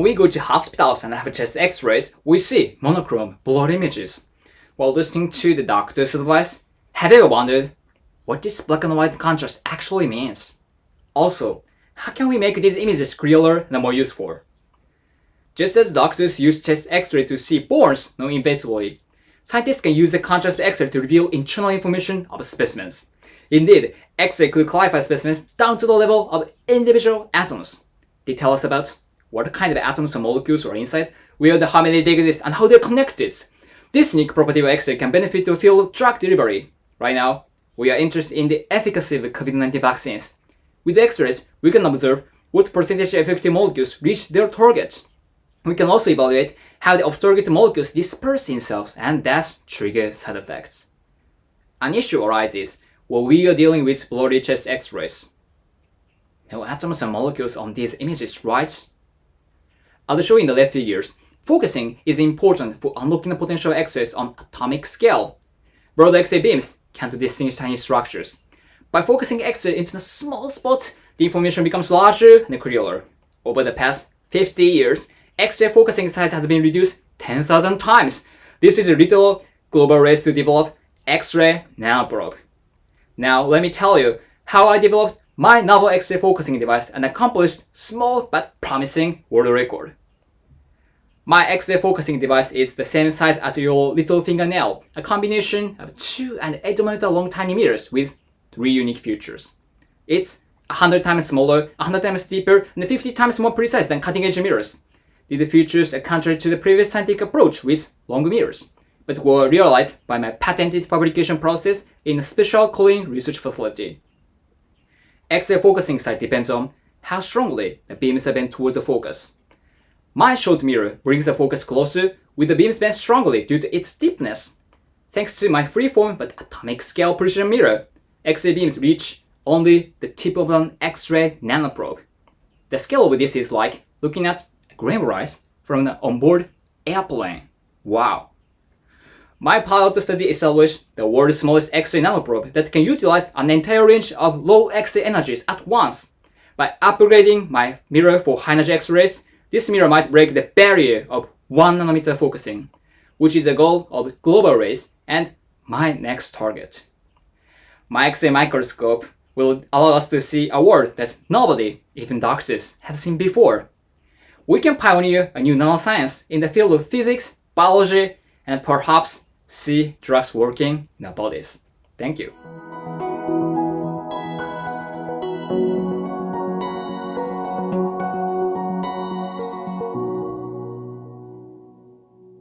When we go to hospitals and have chest x-rays, we see monochrome blurred images. While listening to the doctor's advice, have you ever wondered what this black and white contrast actually means? Also, how can we make these images clearer and more useful? Just as doctors use chest x-ray to see bones non-invasively, scientists can use the contrast x-ray to reveal internal information of specimens. Indeed, X-ray could classify specimens down to the level of individual atoms. They tell us about what kind of atoms or molecules are inside, where the how many they exist, and how they're connected. This unique property of X-ray can benefit the field drug delivery. Right now, we are interested in the efficacy of COVID-19 vaccines. With X-rays, we can observe what percentage of effective molecules reach their target. We can also evaluate how the off-target molecules disperse cells and thus trigger side effects. An issue arises when we are dealing with blurry chest x-rays. No atoms and molecules on these images, right? As shown in the left figures, focusing is important for unlocking the potential x-rays on atomic scale. Broad X-ray beams can't distinguish tiny structures. By focusing X-ray into a small spot, the information becomes larger and clearer. Over the past 50 years, X-ray focusing size has been reduced 10,000 times. This is a little global race to develop X-ray nanoprobe. Now let me tell you how I developed my novel X-ray focusing device and accomplished small but promising world record. My X-ray focusing device is the same size as your little fingernail, a combination of 2 and 8 meter long tiny mirrors with 3 unique features. It's 100 times smaller, 100 times deeper, and 50 times more precise than cutting-edge mirrors. These features are contrary to the previous scientific approach with long mirrors but were realized by my patented fabrication process in a special cooling research facility. X-ray focusing sight depends on how strongly the beams are bent towards the focus. My short mirror brings the focus closer with the beams bent strongly due to its steepness. Thanks to my freeform but atomic scale precision mirror, X-ray beams reach only the tip of an X-ray nanoprobe. The scale of this is like looking at a grain rice from an onboard airplane. Wow! My pilot study established the world's smallest X-ray nanoprobe that can utilize an entire range of low X-ray energies at once. By upgrading my mirror for high-energy X-rays, this mirror might break the barrier of 1 nanometer focusing, which is the goal of global race and my next target. My X-ray microscope will allow us to see a world that nobody, even doctors, have seen before. We can pioneer a new nanoscience in the field of physics, biology, and perhaps see drugs working in our bodies. Thank you.